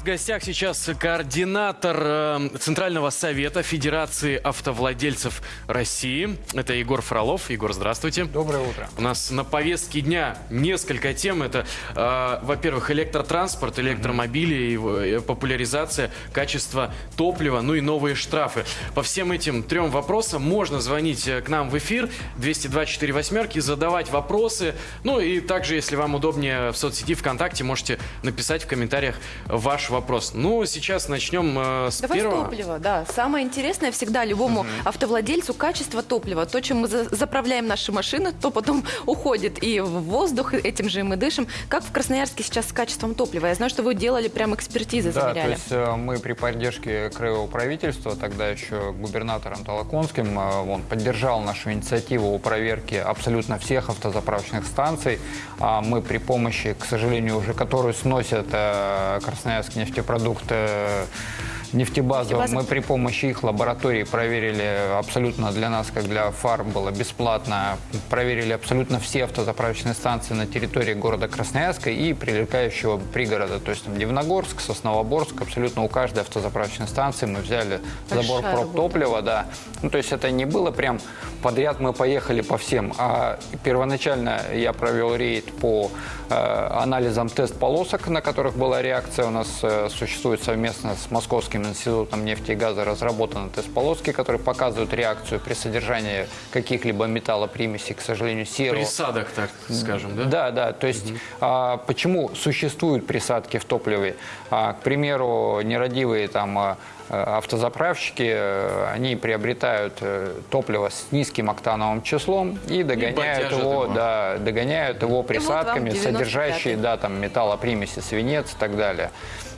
В гостях сейчас координатор э, Центрального совета Федерации автовладельцев России. Это Егор Фролов. Егор, здравствуйте. Доброе утро. У нас на повестке дня несколько тем. Это, э, во-первых, электротранспорт, электромобили, э, популяризация, качество топлива, ну и новые штрафы. По всем этим трем вопросам можно звонить к нам в эфир 202 восьмерки, задавать вопросы. Ну и также, если вам удобнее в соцсети ВКонтакте, можете написать в комментариях ваш вопрос. Ну, сейчас начнем э, с Давай первого. с топлива, да. Самое интересное всегда любому автовладельцу качество топлива. То, чем мы за- заправляем наши машины, то потом уходит и в воздух, этим же мы дышим. Как в Красноярске сейчас с качеством топлива? Я знаю, что вы делали прям экспертизы, Да, то замеряли. есть э, мы при поддержке краевого правительства, тогда еще губернатором Толоконским, э, он поддержал нашу инициативу о проверке абсолютно всех автозаправочных станций. А Мы при помощи, к сожалению, уже которую сносят э, Красноярский нефтепродукт, э, нефтебазу, Нефтебаза. мы при помощи их лаборатории проверили абсолютно для нас, как для фар, было бесплатно, проверили абсолютно все автозаправочные станции на территории города Красноярска и прилегающего пригорода, то есть там Дивногорск, Сосновоборск, абсолютно у каждой автозаправочной станции мы взяли забор Большая проб топлива, да. Ну, то есть это не было прям подряд мы поехали по всем, а первоначально я провел рейд по э, анализам тест-полосок, на которых была реакция. У нас э, существует совместно с Московским институтом нефти и газа разработаны тест-полоски, которые показывают реакцию при содержании каких-либо металлопримесей, к сожалению, серого. Присадок, так скажем, да? Да, да. То есть а, почему существуют присадки в топливе? А, к примеру, нерадивые там а, автозаправщики, э, они приобретают э, топливо с низким октановым числом и догоняют бодяжат его, его. да, догоняют его присадками, 95-й. содержащие да, там, металлопримеси, свинец и так далее.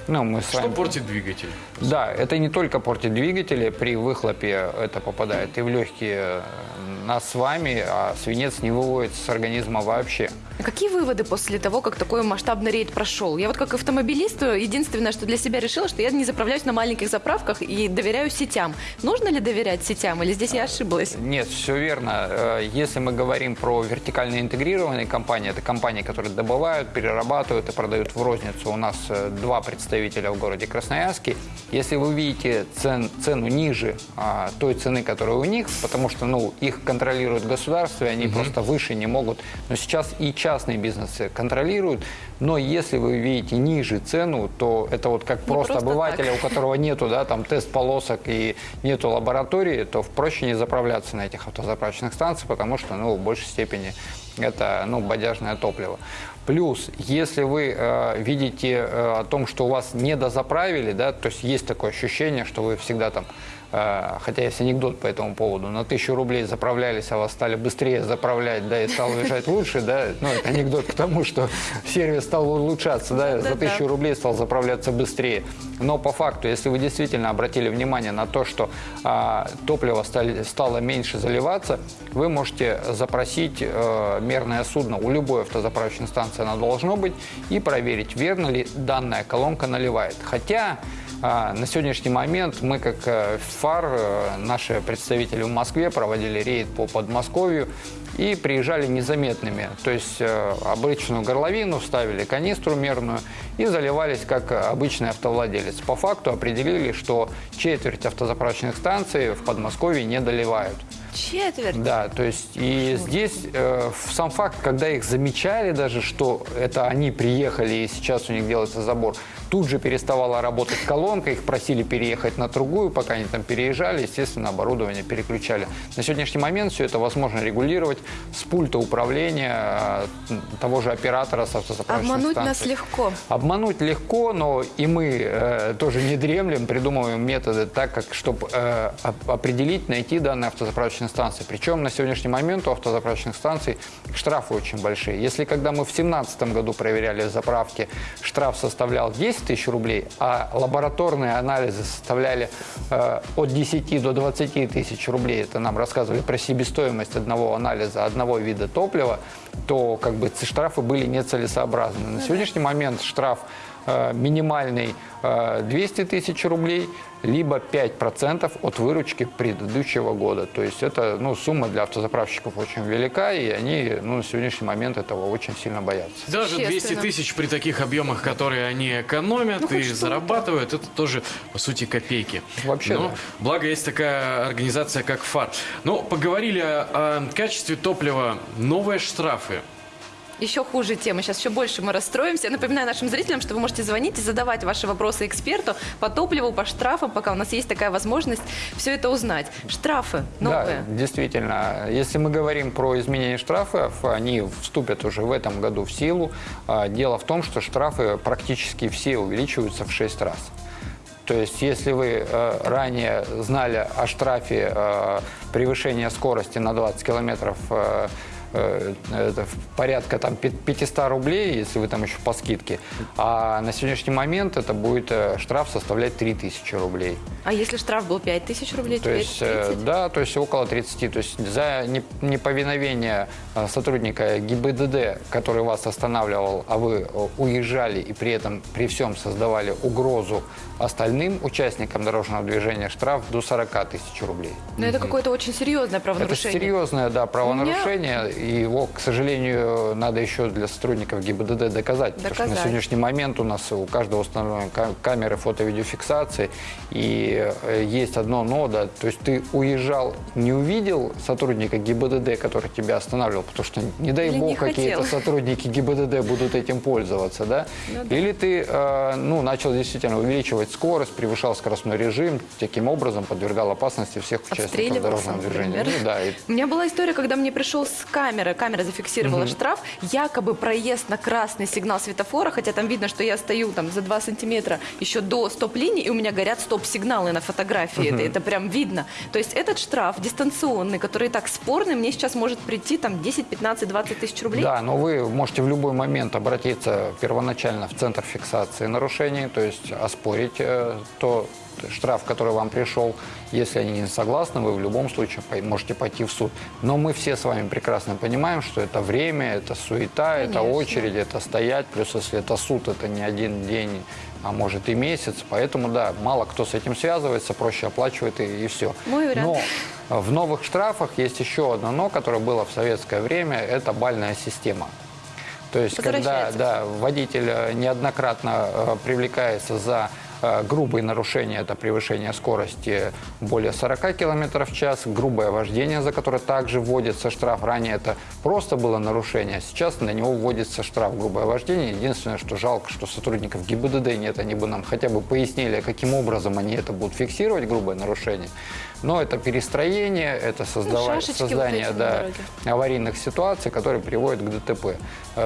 Ну, мы с Что вами- портит двигатель? да, это не только портит двигатели, при выхлопе это попадает и в легкие нас с вами, а свинец не выводится с организма вообще. А Какие выводы после того, как такой масштабный рейд прошел? Я вот как автомобилист, единственное, что для себя решила, что я не заправляюсь на маленьких заправках и доверяю сетям. Нужно ли доверять сетям или здесь я ошиблась? Нет, все верно. Э, Если мы говорим про вертикально интегрированные компании, это компании, которые добывают, перерабатывают и продают в розницу. У нас э, два представителя в городе Красноярске. Если вы видите цен- цену ниже а, той цены, которая у них, потому что ну, их контролирует государство, и они просто выше не могут. Но сейчас и частные бизнесы контролируют. Но если вы видите ниже цену, то это вот как просто, просто обывателя, так. у которого нету, да, там тест полосок и нету лаборатории, то проще не заправляться на этих автозаправочных станциях, потому что, ну, в большей степени это, ну, бодяжное топливо. Плюс, если вы э, видите э, о том, что у вас не дозаправили, да, то есть есть такое ощущение, что вы всегда там, хотя есть анекдот по этому поводу, на тысячу рублей заправлялись, а вас стали быстрее заправлять, да, и стал уезжать лучше, да, ну, это анекдот к тому, что сервис стал улучшаться, да, за тысячу рублей стал заправляться быстрее. Но по факту, если вы действительно обратили внимание на то, что а, топливо стали- стало меньше заливаться, вы можете запросить э, мерное судно у любой автозаправочной станции, оно должно быть, и проверить, верно ли данная колонка наливает. Хотя а, на сегодняшний момент мы, как э, ФАР, э, наши представители в Москве проводили рейд по Подмосковью и приезжали незаметными. То есть э, обычную горловину ставили, канистру мерную и заливались как обычный автовладелец. По факту определили, что четверть автозаправочных станций в Подмосковье не доливают. Четверть. Да, то есть и здесь э, сам факт, когда их замечали даже, что это они приехали и сейчас у них делается забор, тут же переставала работать колонка, их просили переехать на другую, пока они там переезжали, естественно, оборудование переключали. На сегодняшний момент все это возможно регулировать с пульта управления э, того же оператора с автозаправочных Обмануть станций. нас легко. Обмануть легко, но и мы э, тоже не дремлем, придумываем методы так, как чтобы э, оп- определить, найти данные автозаправочные станции. Причем на сегодняшний момент у автозаправочных станций штрафы очень большие. Если когда мы в 2017 году проверяли заправки, штраф составлял 10 тысяч рублей, а лабораторные анализы составляли э, от 10 до 20 тысяч рублей, это нам рассказывали про себестоимость одного анализа одного вида топлива, то как бы штрафы были нецелесообразны. На сегодняшний момент штраф минимальный э, 200 тысяч рублей, либо 5% от выручки предыдущего года. То есть это ну, сумма для автозаправщиков очень велика, и они ну, на сегодняшний момент этого очень сильно боятся. Даже 200 Естественно. тысяч при таких объемах, которые они экономят Ну, и зарабатывают, это тоже, по сути, копейки. Вообще, Но, да. Благо, есть такая организация, как ФАР. Ну, поговорили о, о качестве топлива. Новые штрафы. Еще хуже тема. Сейчас еще больше мы расстроимся. Я напоминаю нашим зрителям, что вы можете звонить и задавать ваши вопросы эксперту по топливу, по штрафам, пока у нас есть такая возможность все это узнать. Штрафы новые. Да, действительно. Если мы говорим про изменение штрафов, они вступят уже в этом году в силу. А, Дело в том, что штрафы практически все увеличиваются в 6 раз. То есть, если вы э, ранее знали о штрафе э, превышения скорости на 20 километров э, э, это в порядка там пи- 500 рублей, если вы там еще по скидке, а на сегодняшний момент это будет э, штраф составлять 3000 рублей. А если штраф был 5 тысяч рублей, То есть, э, 30? да, то есть около 30. То есть за не- неповиновение э, сотрудника ГИБДД, который вас останавливал, а вы э, уезжали и при этом при всем создавали угрозу остальным участникам дорожного движения, штраф до 40 тысяч рублей. Но это какое-то очень серьезное Это правонарушение. серьезное, да, правонарушение, и его, к сожалению, надо еще для сотрудников ГИБДД доказать, потому что на Доказать. сегодняшний момент у нас у каждого установлены ка- камеры фото-видеофиксации, и э, есть одно но, да, то есть ты уезжал, не увидел сотрудника ГИБДД, который тебя останавливал, потому что, не дай Или бог, какие-то сотрудники ГИБДД будут этим пользоваться, да, Ну да. или ты, э, ну, начал действительно увеличивать скорость, превышал скоростной режим, таким образом подвергал опасности всех участников дорожного движения. Ну, да, и У меня была история, когда мне пришел с камеры, камера зафиксировала штраф, якобы проезд на красный сигнал светофора, хотя там видно, что я стою там за 2 сантиметра еще до стоп-линии, и у меня горят стоп-сигналы на фотографии, это, это прям видно. То есть этот штраф дистанционный, который и так спорный, мне сейчас может прийти там 10, 15, 20 тысяч рублей. Да, но вы можете в любой момент обратиться первоначально в центр фиксации нарушений, то есть оспорить э, то штраф, который вам пришел. Если они не согласны, вы в любом случае можете пойти в суд. Но мы все с вами прекрасно понимаем, что это время, это суета, это Конечно. очередь, это стоять. Плюс если это суд, это не один день, а может и месяц. Поэтому, да, мало кто с этим связывается, проще оплачивает и, все. Мой вариант. Но в новых штрафах есть еще одно «но», которое было в советское время, это бальная система. То есть, когда да, водитель э, неоднократно э, привлекается за грубые нарушения, это превышение скорости более 40 км в час, грубое вождение, за которое также вводится штраф. Ранее это просто было нарушение, а сейчас на него вводится штраф грубое вождение. Единственное, что жалко, что сотрудников ГИБДД нет, они бы нам хотя бы пояснили, каким образом они это будут фиксировать, грубое нарушение. Но это перестроение, это создава- шашечки вот создание на да, аварийных ситуаций, которые приводят к ДТП.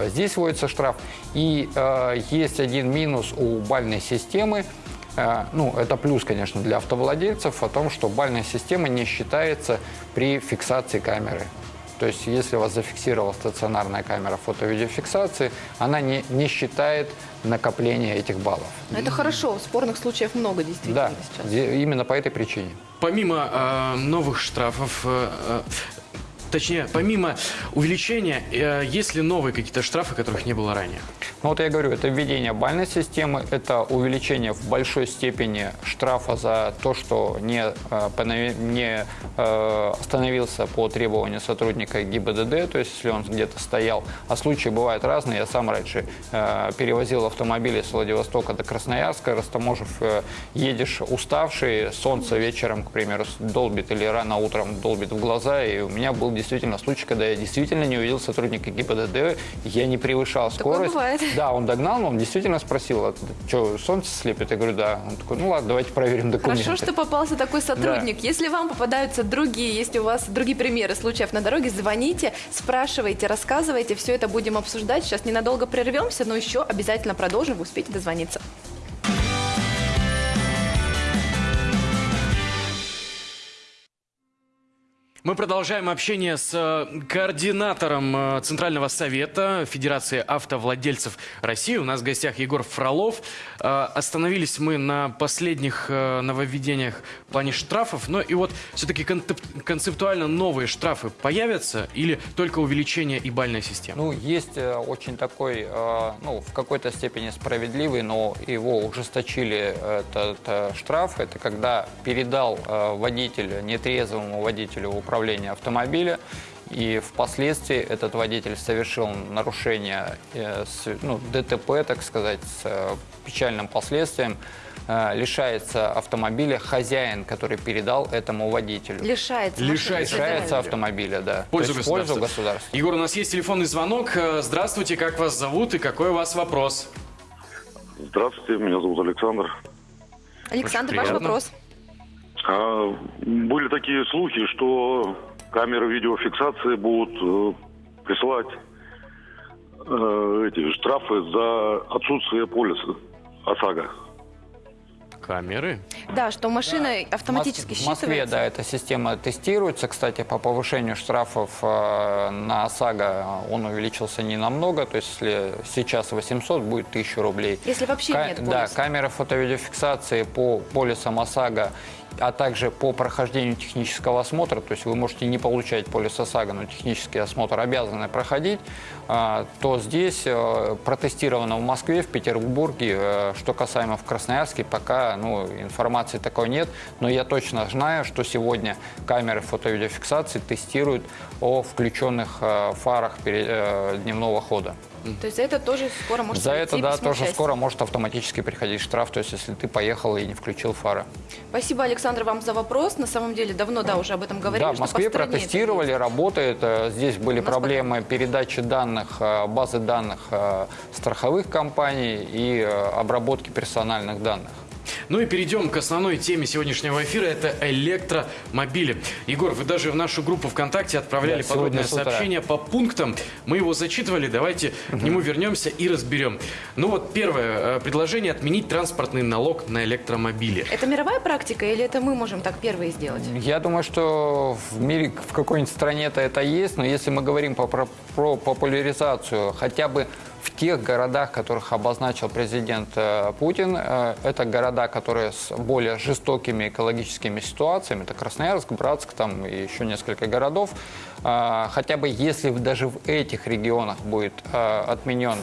Здесь вводится штраф. И э, есть один минус у бальной системы. Э, Ну, это плюс, конечно, для автовладельцев о том, что бальная система не считается при фиксации камеры. То есть, если вас зафиксировала стационарная камера фото-видеофиксации, она не, не считает накопление этих баллов. Но это хорошо, спорных случаев много действительно Да, сейчас. именно по этой причине. Помимо э, новых штрафов, э, э, точнее, помимо увеличения, э, есть ли новые какие-то штрафы, которых не было ранее? Ну вот я говорю, это введение бальной системы, это увеличение в большой степени штрафа за то, что не, э, не э, остановился по требованию сотрудника ГИБДД, то есть если он где-то стоял. А случаи бывают разные. Я сам раньше перевозил автомобили с Владивостока до Красноярска, растаможив, едешь уставший, солнце вечером, к примеру, долбит или рано утром долбит в глаза, и у меня был действительно случай, когда я действительно не увидел сотрудника ГИБДД, я не превышал Такое скорость. бывает. Да, он догнал, но он действительно спросил, что, солнце слепит? Я говорю, да. Он такой, ну ладно, давайте проверим документы. Хорошо, что попался такой сотрудник. Если вам попадаются другие, если у вас другие примеры случаев на дороге, звоните, спрашивайте, рассказывайте, все это будем обсуждать. Сейчас ненадолго прервемся, но еще обязательно продолжим, вы успеете дозвониться. Мы продолжаем общение с э, координатором э, Центрального совета Федерации автовладельцев России. У нас в гостях Егор Фролов. Э, Остановились мы на последних нововведениях в плане штрафов. Но и вот все-таки концептуально новые штрафы появятся или только увеличение и бальная система? Ну, есть очень такой, ну, в какой-то степени справедливый, но его ужесточили этот штраф. Это когда передал водитель, нетрезвому водителю управления автомобиля, и впоследствии этот водитель совершил нарушение, э, ну, ДТП, так сказать, с э, печальным последствием, э, лишается автомобиля хозяин, который передал этому водителю. Лишается. Лишается. Лишается автомобиля, да. В пользу То есть в пользу государства. государства. Егор, у нас есть телефонный звонок. Здравствуйте, как вас зовут и какой у вас вопрос? Здравствуйте, меня зовут Александр. Александр, Очень ваш приятно. вопрос. А, были такие слухи, что камеры видеофиксации будут э, присылать э, эти штрафы за отсутствие полиса ОСАГО. Камеры. Да, что машина автоматически В Москве, считывается. да, эта система тестируется. Кстати, по повышению штрафов э, на ОСАГО он увеличился не намного. То есть, если сейчас 800, будет 1000 рублей. Если вообще Ка- нет Да, полиса. камеры фото-видеофиксации по полисам ОСАГО, а также по прохождению технического осмотра, то есть вы можете не получать полис ОСАГО, но технический осмотр обязаны проходить, а, то здесь э, протестировано в Москве, в Петербурге, э, что касаемо в Красноярске, пока ну, информации такой нет, но я точно знаю, что сегодня камеры фото-видеофиксации тестируют о включенных э, фарах дневного хода. То есть за это тоже скоро может За это, да, тоже счастья. скоро может автоматически приходить штраф, то есть если ты поехал и не включил фары. Спасибо, Александр, вам за вопрос. На самом деле давно, да, уже об этом говорили. да, в Москве протестировали, работает. Э, Здесь были проблемы передачи данных, э, базы данных э, страховых компаний и обработки персональных данных. Ну и перейдем к основной теме сегодняшнего эфира. Это электромобили. Егор, вы даже в нашу группу ВКонтакте отправляли Да, подробное сообщение по пунктам. Мы его зачитывали. Давайте к нему вернемся и разберем. Ну вот первое. э, Предложение отменить транспортный налог на электромобили. Это мировая практика или это мы можем так первые сделать? Я думаю, что в мире, в какой-нибудь стране-то это есть, но если мы говорим по- про, про популяризацию хотя бы в тех городах, которых обозначил президент э, Путин, э, это города, которые с более жестокими экологическими ситуациями, это Красноярск, Братск, там и еще несколько городов, Э, хотя бы если даже в этих регионах будет отменен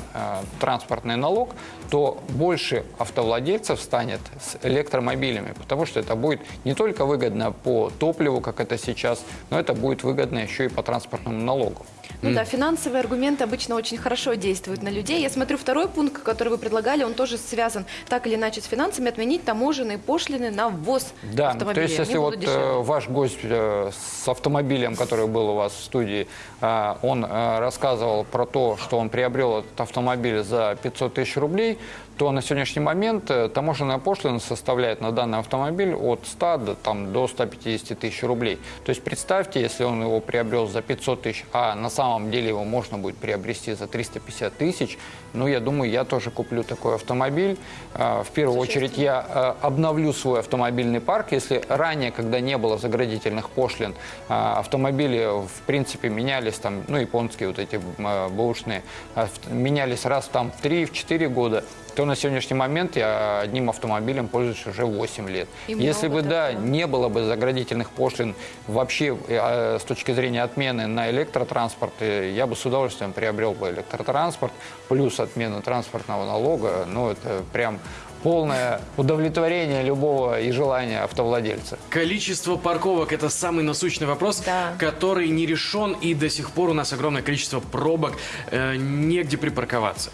транспортный налог, то больше автовладельцев станет с электромобилями, потому что это будет не только выгодно по топливу, как это сейчас, но это будет выгодно еще и по транспортному налогу. Ну да, финансовые аргументы обычно очень хорошо действуют на людей. Я смотрю, второй пункт, который вы предлагали, он тоже связан так или иначе с финансами, отменить таможенные пошлины на ввоз Да, автомобилей. то есть если вот дешевле. э, ваш гость э, с автомобилем, который был у вас в студии, э, он рассказывал про то, что он приобрел этот автомобиль за 500 тысяч рублей, то на сегодняшний момент э, таможенная пошлина составляет на данный автомобиль от 100 до, там, до 150 тысяч рублей. То есть представьте, если он его приобрел за 500 тысяч, а на самом деле его можно будет приобрести за 350 тысяч, ну, я думаю, я тоже куплю такой автомобиль. Э, В первую очередь я э, обновлю свой автомобильный парк. Если ранее, когда не было заградительных пошлин, э, автомобили, в принципе, менялись, там, ну, японские вот эти э, бэушные, авт- менялись раз там в 3-4 года, то на сегодняшний момент я одним автомобилем пользуюсь уже 8 лет. И Если бы, да, такого. не было бы заградительных пошлин вообще э, с точки зрения отмены на электротранспорт, э, я бы с удовольствием приобрел бы электротранспорт, плюс отмена транспортного налога, ну, это прям полное удовлетворение любого и желания автовладельца. Количество парковок – это самый насущный вопрос, Да. который не решен, и до сих пор у нас огромное количество пробок, э, негде припарковаться.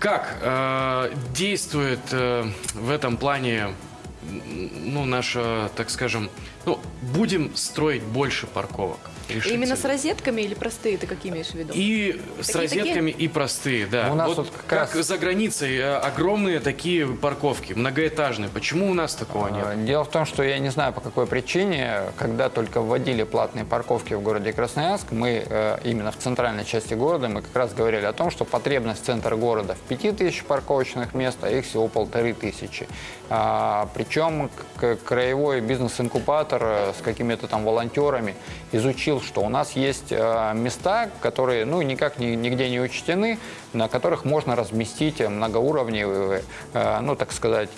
Как э, действует э, в этом плане ну, наша, так скажем, ну, будем строить больше парковок? Решится Именно с розетками или простые, ты какие имеешь в виду? И с Такие- розетками, и простые, да. У нас вот вот как, как раз- за границей э, огромные такие парковки, многоэтажные. Почему у нас такого нет? Э, Дело в том, что я не знаю по какой причине, когда только вводили платные парковки в городе Красноярск, мы э, именно в центральной части города, мы как раз говорили о том, что потребность центра города в 5000 парковочных мест, а их всего полторы тысячи. А, при- Причем краевой бизнес-инкубатор э, с какими-то там волонтерами изучил, что у нас есть э, места, которые ну, никак ни- нигде не учтены, на которых можно разместить многоуровневые, э, ну, так сказать,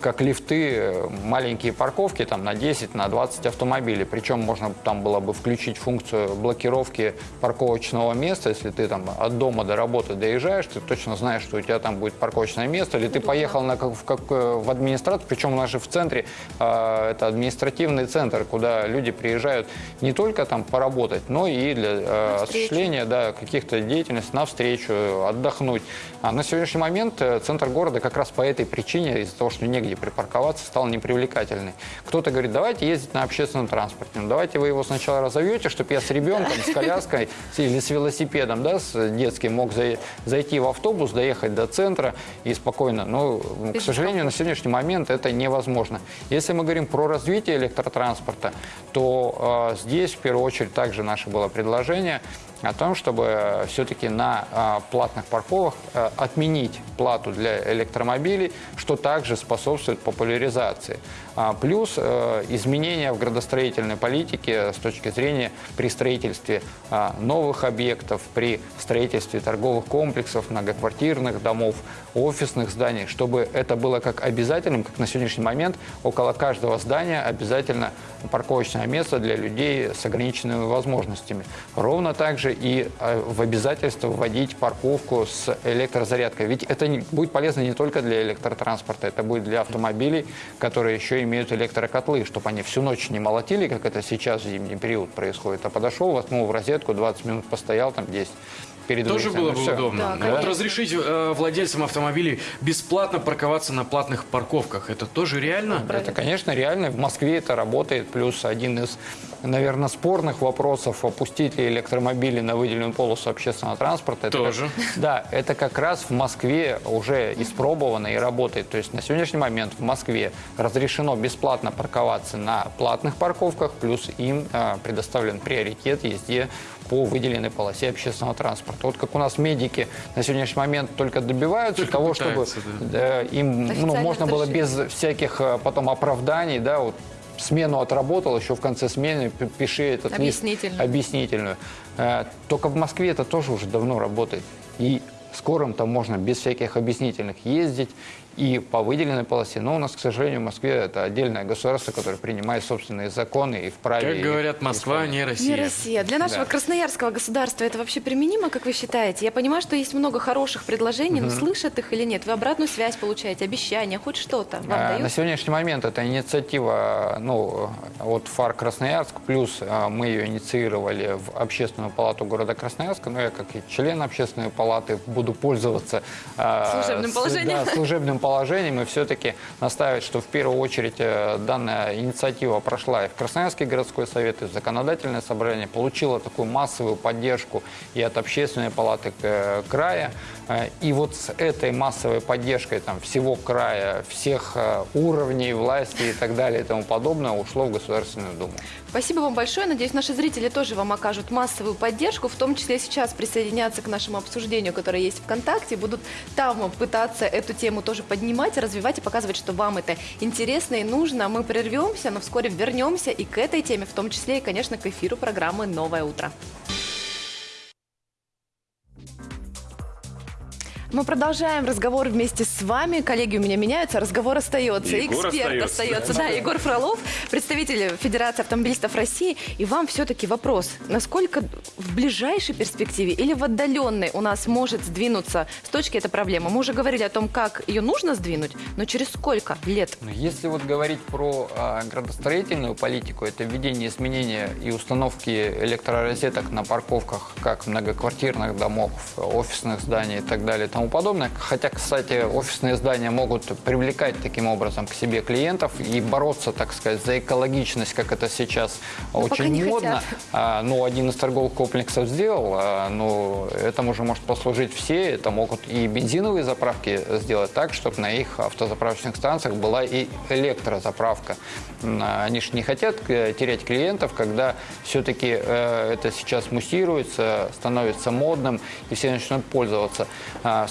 как лифты, э, маленькие парковки там, на 10, на 20 автомобилей. Причем можно там было бы включить функцию блокировки парковочного места. Если ты там от дома до работы доезжаешь, ты точно знаешь, что у тебя там будет парковочное место, или ты поехал на, как- в, как, э, в администрацию, причем у нас же в центре э, это административный центр, куда люди приезжают не только там поработать, но и для э, осуществления да, каких-то деятельностей, на встречу, отдохнуть. А на сегодняшний момент э, центр города как раз по этой причине, из-за того, что негде припарковаться, стал непривлекательный. Кто-то говорит, давайте ездить на общественном транспорте. Ну, давайте вы его сначала разовьете, чтобы я с ребенком, с коляской или с велосипедом да, с детским мог зай- зайти в автобус, доехать до центра и спокойно. Но, к сожалению, на сегодняшний момент это невозможно. Если мы говорим про развитие электротранспорта, то э, здесь в первую очередь также наше было предложение о том, чтобы все-таки на а, платных парковках а, отменить плату для электромобилей, что также способствует популяризации. А, Плюс э, изменения в градостроительной политике с точки зрения при строительстве а, новых объектов, при строительстве торговых комплексов, многоквартирных домов, офисных зданий, чтобы это было как обязательным, как на сегодняшний момент около каждого здания обязательно парковочное место для людей с ограниченными возможностями. Ровно также и э, в обязательство вводить парковку с электрозарядкой. Ведь это будет полезно не только для электротранспорта, это будет для автомобилей, которые еще имеют электрокотлы, чтобы они всю ночь не молотили, как это сейчас в зимний период происходит, а подошел, воткнул в розетку, 20 минут постоял, там 10 перед Тоже выездом, было и бы всё. удобно. Да, Вот разрешить э, владельцам автомобилей бесплатно парковаться на платных парковках, это тоже реально? Это, конечно, реально. В Москве это работает. Плюс один из, наверное, спорных вопросов, опустить ли электромобили на выделенную полосу общественного транспорта. Это Тоже. как- да, это как раз в Москве уже испробовано и работает. То есть на сегодняшний момент в Москве разрешено бесплатно парковаться на платных парковках, плюс им э, предоставлен приоритет езде по выделенной полосе общественного транспорта. Вот как у нас медики на сегодняшний момент только добиваются Только того, чтобы пытаются, э, им ну, можно было без всяких э, потом оправданий, да, вот смену отработал, еще в конце смены пиши этот лист Объяснительную. объяснительную. Э, Только в Москве это тоже уже давно работает. И скорым там можно без всяких объяснительных ездить и по выделенной полосе. Но у нас, к сожалению, в Москве это отдельное государство, которое принимает собственные законы и вправе... Как говорят, Москва не Не Россия. Россия. Для нашего Да. красноярского государства это вообще применимо, как вы считаете? Я понимаю, что есть много хороших предложений, но слышат их или нет? Вы обратную связь получаете, обещания, хоть что-то вам А, На дают? сегодняшний момент это инициатива ну, от ФАР Красноярск, плюс а, мы ее инициировали в Общественную палату города Красноярска, но я как и член Общественной палаты буду пользоваться а, Служебным с- положением. да, служебным положением и все-таки настаивать, что в первую очередь э, данная инициатива прошла и в Красноярский городской совет, и в законодательное собрание, получила такую массовую поддержку и от Общественной палаты э, края. Э, И вот с этой массовой поддержкой там, всего края, всех э, уровней власти и так далее и тому подобное ушло в Государственную Думу. Спасибо вам большое. Надеюсь, наши зрители тоже вам окажут массовую поддержку, в том числе сейчас присоединятся к нашему обсуждению, которое есть ВКонтакте, будут там пытаться эту тему тоже поднимать, развивать и показывать, что вам это интересно и нужно. Мы прервемся, но вскоре вернемся и к этой теме, в том числе и, конечно, к эфиру программы «Новое утро». Мы продолжаем разговор вместе с вами. Коллеги у меня меняются, разговор остается. Егор Эксперт остается. остается. Да, Егор Фролов, представитель Федерации автомобилистов России. И вам все-таки вопрос, насколько в ближайшей перспективе или в отдаленной у нас может сдвинуться с точки эта проблема? Мы уже говорили о том, как ее нужно сдвинуть, но через сколько лет? Но Если вот говорить про а, градостроительную политику, это введение изменения и установки электророзеток на парковках как многоквартирных домов, офисных зданий и так далее и тому подобное. Хотя, кстати, офисные здания могут привлекать таким образом к себе клиентов и бороться, так сказать, за экологичность, как это сейчас Но очень модно. А, ну, один из торговых комплексов сделал, а, ну, этому же может послужить все. Это могут и бензиновые заправки сделать так, чтобы на их автозаправочных станциях была и электрозаправка. А, Они же не хотят э, терять клиентов, когда все-таки это сейчас муссируется, становится модным, и все начнут пользоваться.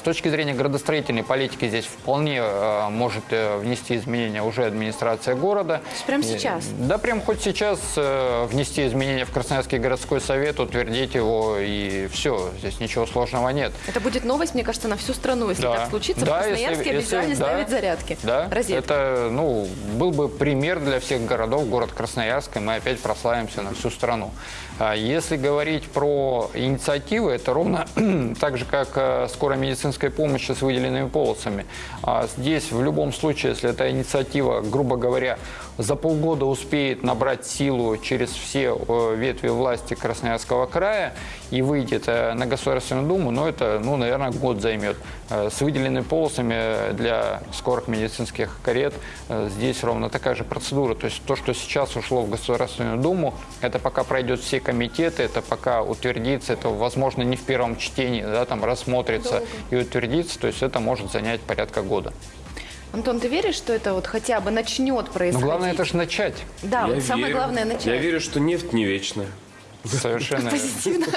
С точки зрения градостроительной политики здесь вполне э, может э, внести изменения уже администрация города. прямо И- сейчас? Да, прям хоть сейчас э, внести изменения в Красноярский городской совет, утвердить его и все. Здесь ничего сложного нет. Это будет новость, мне кажется, на всю страну, если Да. так случится. Да, в если- Красноярске если- обязательно да. ставить зарядки. Да, Розетки. это ну, был бы пример для всех городов, город Красноярск, и мы опять прославимся на всю страну. А Если говорить про инициативы, это ровно так же, как э, скорая медицинская помощь с выделенными полосами. А Здесь в любом случае, если эта инициатива, грубо говоря, за полгода успеет набрать силу через все э, ветви власти Красноярского края и выйдет э, на Государственную Думу, но это, ну, наверное, год займет. Э, С выделенными полосами для скорых медицинских карет здесь ровно такая же процедура. То есть то, что сейчас ушло в Государственную Думу, это пока пройдет все комитеты, это пока утвердится, это, возможно, не в первом чтении, да, там рассмотрится и утвердится, то есть это может занять порядка года. Антон, ты веришь, что это вот хотя бы начнет происходить? главное это же начать. Да, Я вот самое верю. главное начать. Я верю, что нефть не вечная. Совершенно. Позитивно.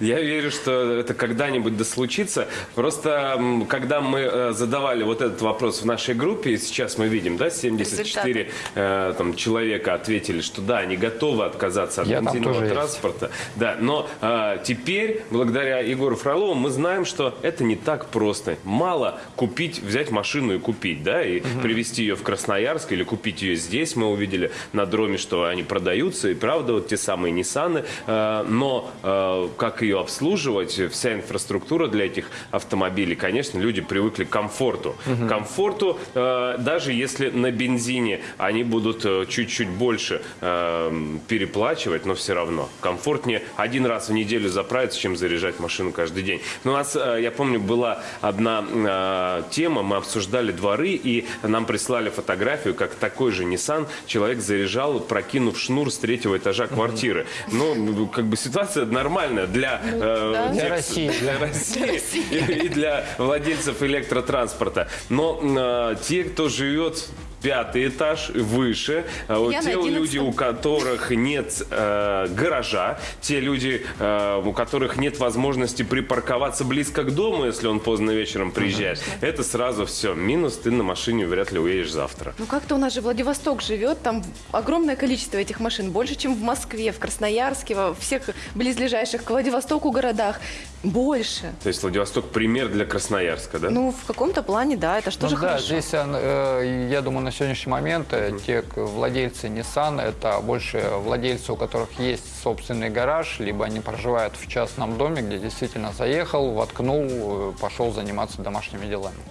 Я верю, что это когда-нибудь да случится. Просто когда мы э, задавали вот этот вопрос в нашей группе, и сейчас мы видим, да, 74 э, там, человека ответили, что да, они готовы отказаться от бензинового тоже есть. транспорта. Да, но э, теперь, благодаря Егору Фролову, мы знаем, что это не так просто. Мало купить, взять машину и купить, да, и привезти ее в Красноярск или купить ее здесь. Мы увидели на дроме, что они продаются, и правда, вот те самые Ниссаны. Э, но э, как ее обслуживать, вся инфраструктура для этих автомобилей, конечно, люди привыкли к комфорту. Комфорту, э, даже если на бензине они будут чуть-чуть больше переплачивать, но все равно. Комфортнее один раз в неделю заправиться, чем заряжать машину каждый день. Но у нас, я помню, была одна тема, мы обсуждали дворы, и нам прислали фотографию, как такой же Nissan человек заряжал, прокинув шнур с третьего этажа квартиры. Ну, как бы ситуация нормальная для, э, да. Для России. для России и, и для владельцев электротранспорта. Но э, те, кто живет пятый этаж выше, э, вот Я те на люди, 11-м. у которых нет э, гаража, те люди, э, у которых нет возможности припарковаться близко к дому, если он поздно вечером приезжает, это сразу все. Минус, ты на машине вряд ли уедешь завтра. Ну как-то у нас же Владивосток живет, там огромное количество этих машин, больше, чем в Москве, в Красноярске, во всех близлежащих к Владивостоку городах. Больше. То есть Владивосток пример для Красноярска, да? Ну, в каком-то плане, да, это что Ну же да, хорошо. здесь, э, я думаю, на сегодняшний момент э, те владельцы Nissan, это больше владельцы, у которых есть собственный гараж, либо они проживают в частном доме, где действительно заехал, воткнул, э, пошел заниматься домашними делами.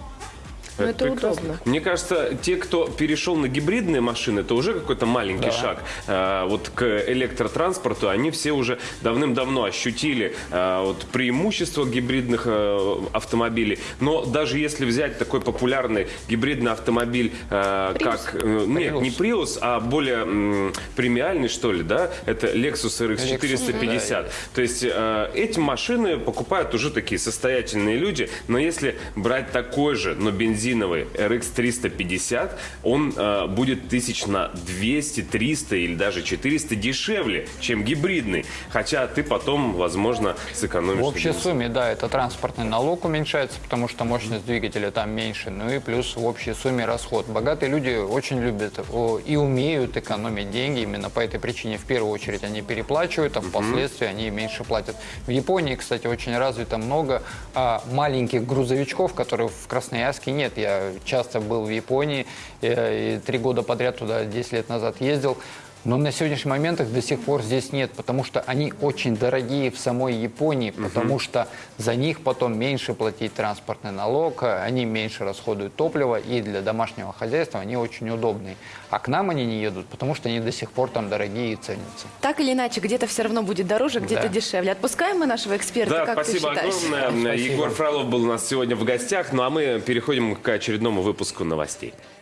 Ну, это прекрасно. удобно. Мне кажется, те, кто перешел на гибридные машины, это уже какой-то маленький Да. шаг. А, вот к электротранспорту они все уже давным-давно ощутили а, вот преимущество гибридных э, автомобилей. Но даже если взять такой популярный гибридный автомобиль, э, Prius. как э, нет, Prius. не Prius, а более м, премиальный что ли, да? Это Lexus RX 450. То есть э, эти машины покупают уже такие состоятельные люди, но если брать такой же, но бензиновый RX 350, он э, будет тысяч на 200, 300 или даже 400 дешевле, чем гибридный. Хотя ты потом, возможно, сэкономишь. В общей бензине. сумме, да, это транспортный налог уменьшается, потому что мощность двигателя там меньше, ну и плюс в общей сумме расход. Богатые люди очень любят о, и умеют экономить деньги, именно по этой причине в первую очередь они переплачивают, а впоследствии они меньше платят. В Японии, кстати, очень развито много а, маленьких грузовичков, которых в Красноярске нет. Я часто был в Японии, и три года подряд туда 10 лет назад ездил. Но на сегодняшний момент их до сих пор здесь нет, потому что они очень дорогие в самой Японии, потому что за них потом меньше платить транспортный налог, они меньше расходуют топлива, и для домашнего хозяйства они очень удобные. А к нам они не едут, потому что они до сих пор там дорогие и ценятся. Так или иначе, где-то все равно будет дороже, где-то Да. дешевле. Отпускаем мы нашего эксперта, Да, как спасибо ты считаешь? огромное. Спасибо. Егор Фролов был у нас сегодня в гостях. Ну а мы переходим к очередному выпуску новостей.